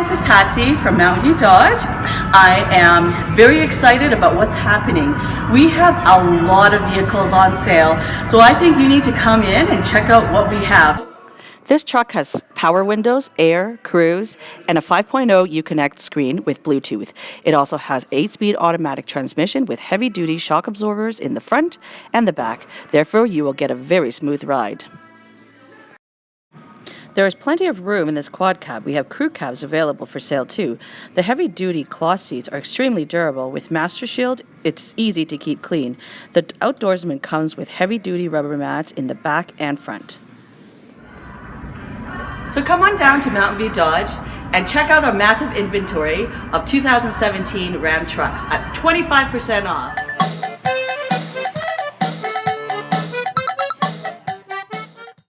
Patsy from Mountain View Dodge. I am very excited about what's happening. We have a lot of vehicles on sale, so I think you need to come in and check out what we have. This truck has power windows, air, cruise, and a 5.0 Uconnect screen with Bluetooth. It also has 8-speed automatic transmission with heavy-duty shock absorbers in the front and the back. Therefore, you will get a very smooth ride. There is plenty of room in this quad cab. We have crew cabs available for sale too. The heavy duty cloth seats are extremely durable. With Master Shield, it's easy to keep clean. The outdoorsman comes with heavy duty rubber mats in the back and front. So come on down to Mountain View Dodge and check out our massive inventory of 2017 Ram trucks at 25% off.